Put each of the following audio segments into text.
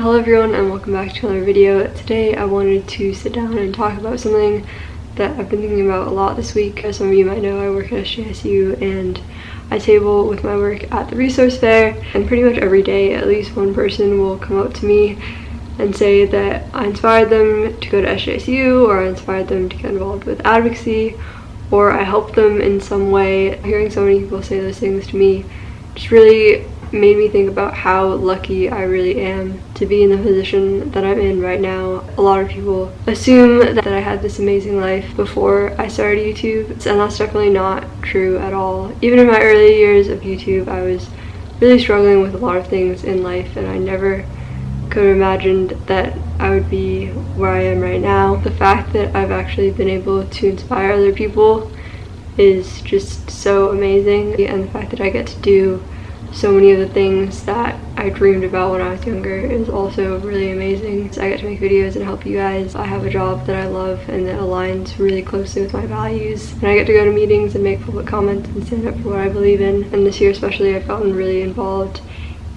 Hello everyone and welcome back to another video. Today I wanted to sit down and talk about something that I've been thinking about a lot this week. As some of you might know, I work at SJSU and I table with my work at the resource fair and pretty much every day at least one person will come up to me and say that I inspired them to go to SJSU or I inspired them to get involved with advocacy or I helped them in some way. Hearing so many people say those things to me just really made me think about how lucky I really am to be in the position that I'm in right now. A lot of people assume that I had this amazing life before I started YouTube, and that's definitely not true at all. Even in my early years of YouTube, I was really struggling with a lot of things in life, and I never could have imagined that I would be where I am right now. The fact that I've actually been able to inspire other people is just so amazing, and the fact that I get to do so many of the things that I dreamed about when I was younger is also really amazing. So I get to make videos and help you guys. I have a job that I love and that aligns really closely with my values. And I get to go to meetings and make public comments and stand up for what I believe in. And this year especially I've gotten really involved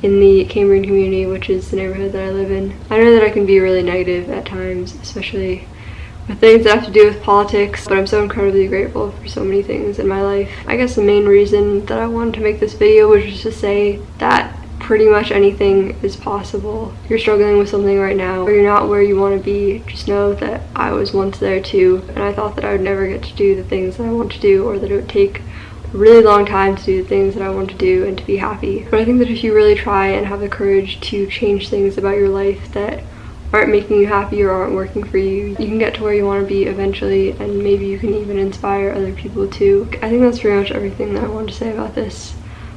in the Cambrian community, which is the neighborhood that I live in. I know that I can be really negative at times, especially things that have to do with politics, but I'm so incredibly grateful for so many things in my life. I guess the main reason that I wanted to make this video was just to say that pretty much anything is possible. If you're struggling with something right now, or you're not where you want to be, just know that I was once there too, and I thought that I would never get to do the things that I want to do, or that it would take a really long time to do the things that I want to do and to be happy. But I think that if you really try and have the courage to change things about your life that aren't making you happy or aren't working for you, you can get to where you want to be eventually and maybe you can even inspire other people too. I think that's pretty much everything that I wanted to say about this.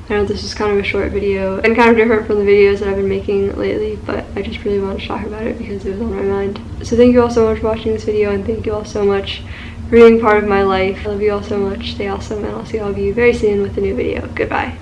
I know this is kind of a short video and kind of different from the videos that I've been making lately, but I just really wanted to talk about it because it was on my mind. So thank you all so much for watching this video and thank you all so much for being part of my life. I love you all so much, stay awesome, and I'll see all of you very soon with a new video. Goodbye.